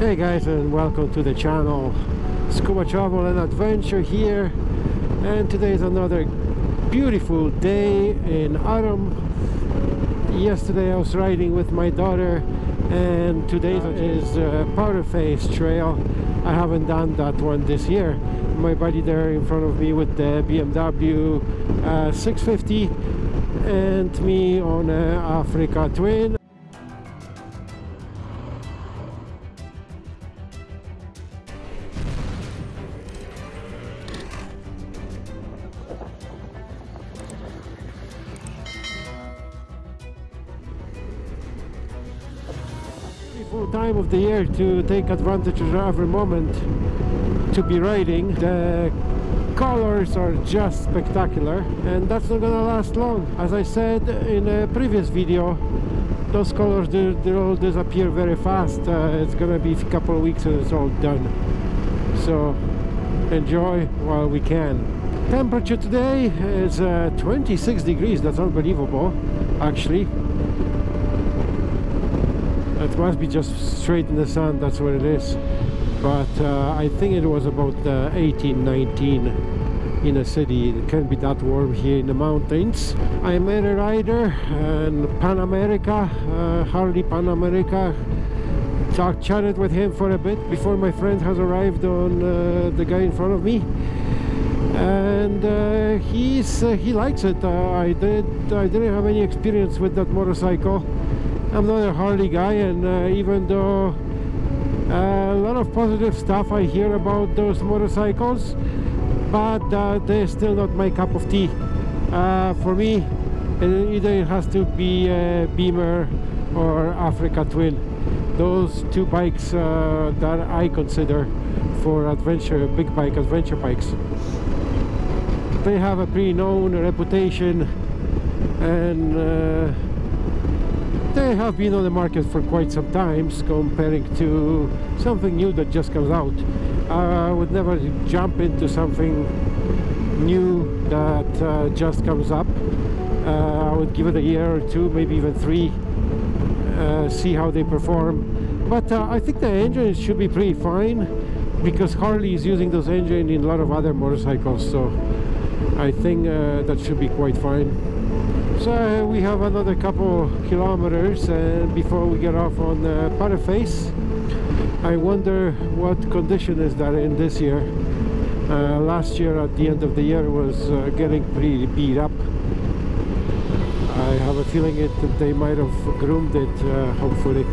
Hey guys and welcome to the channel. Scuba Travel and Adventure here and today is another beautiful day in autumn. Yesterday I was riding with my daughter and today is uh, Powder Face Trail. I haven't done that one this year. My buddy there in front of me with the BMW uh, 650 and me on uh, Africa Twin time of the year to take advantage of every moment to be riding. The colors are just spectacular and that's not gonna last long. As I said in a previous video those colors they, all disappear very fast. Uh, it's gonna be a couple of weeks and it's all done. So enjoy while we can. Temperature today is uh, 26 degrees. That's unbelievable actually it must be just straight in the sun that's what it is. But uh, I think it was about uh, 18 19 in a city. It can't be that warm here in the mountains. I met a rider and Pan America uh, Harley Pan America. Talked chatted with him for a bit before my friend has arrived on uh, the guy in front of me. And uh, he's uh, he likes it. I did I didn't have any experience with that motorcycle I'm not a Harley guy and uh, even though uh, a lot of positive stuff I hear about those motorcycles but uh, they're still not my cup of tea. Uh, for me either it has to be a Beamer or Africa Twin. Those two bikes uh, that I consider for adventure big bike adventure bikes. They have a pretty known reputation and uh, they have been on the market for quite some times comparing to something new that just comes out. I would never jump into something new that uh, just comes up. Uh, I would give it a year or two maybe even three uh, see how they perform. But uh, I think the engine should be pretty fine because Harley is using those engines in a lot of other motorcycles so I think uh, that should be quite fine so uh, we have another couple kilometers uh, before we get off on uh, Face. I wonder what condition is that in this year. Uh, last year at the end of the year was uh, getting pretty beat up. I have a feeling it they might have groomed it uh, hopefully.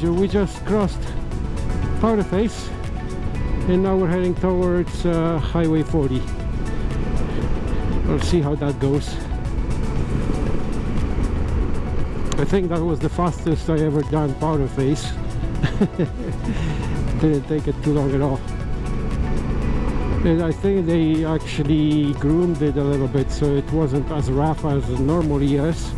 We just crossed Powder Face and now we're heading towards uh, Highway 40. We'll see how that goes. I think that was the fastest I ever done Powder Face. Didn't take it too long at all. And I think they actually groomed it a little bit so it wasn't as rough as it normally is.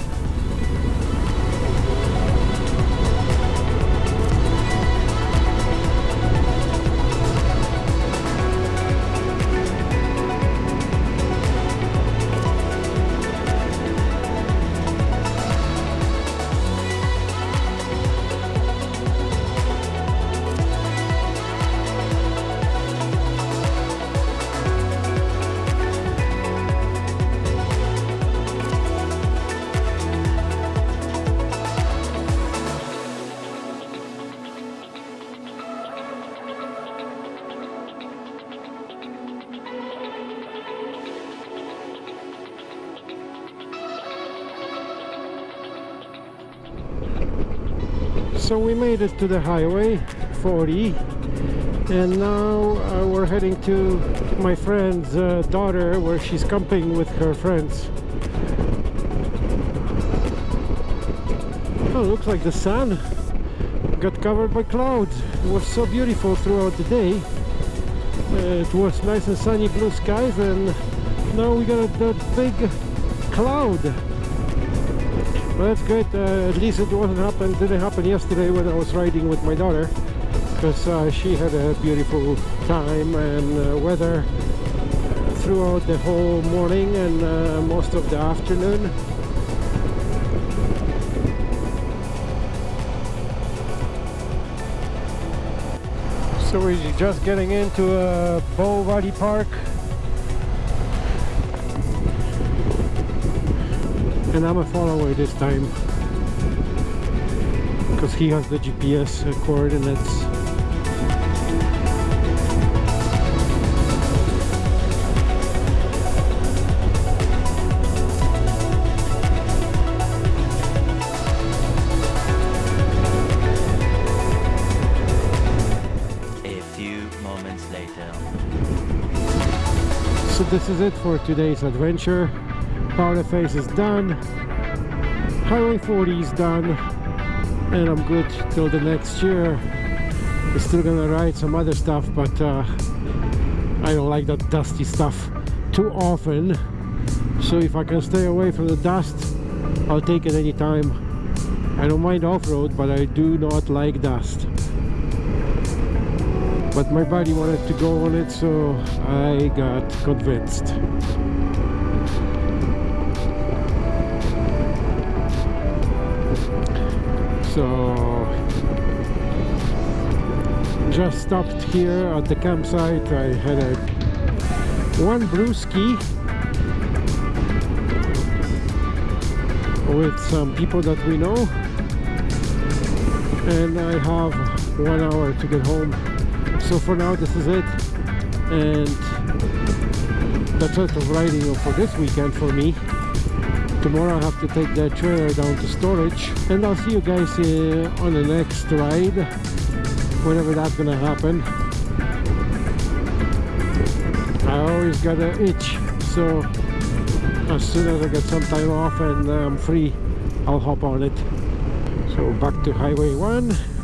So we made it to the highway 40 and now uh, we're heading to my friend's uh, daughter where she's camping with her friends. Oh looks like the sun got covered by clouds. It was so beautiful throughout the day. Uh, it was nice and sunny blue skies and now we got that big cloud Well, that's good. Uh, at least it wasn't happen. Didn't happen yesterday when I was riding with my daughter, because uh, she had a beautiful time and uh, weather throughout the whole morning and uh, most of the afternoon. So we're just getting into uh, Bow Valley Park. And I'm a follower this time. Because he has the GPS coordinates. A few moments later. So this is it for today's adventure. Powder Face is done. Highway 40 is done. And I'm good till the next year. I'm still gonna ride some other stuff, but uh, I don't like that dusty stuff too often. So if I can stay away from the dust, I'll take it anytime. I don't mind off-road, but I do not like dust but my body wanted to go on it so I got convinced so just stopped here at the campsite. I had a one brewski with some people that we know. And I have one hour to get home. So for now this is it. And that's it of riding for this weekend for me tomorrow I have to take the trailer down to storage and I'll see you guys uh, on the next ride whenever that's gonna happen. I always got an itch so as soon as I get some time off and I'm free I'll hop on it. So back to highway 1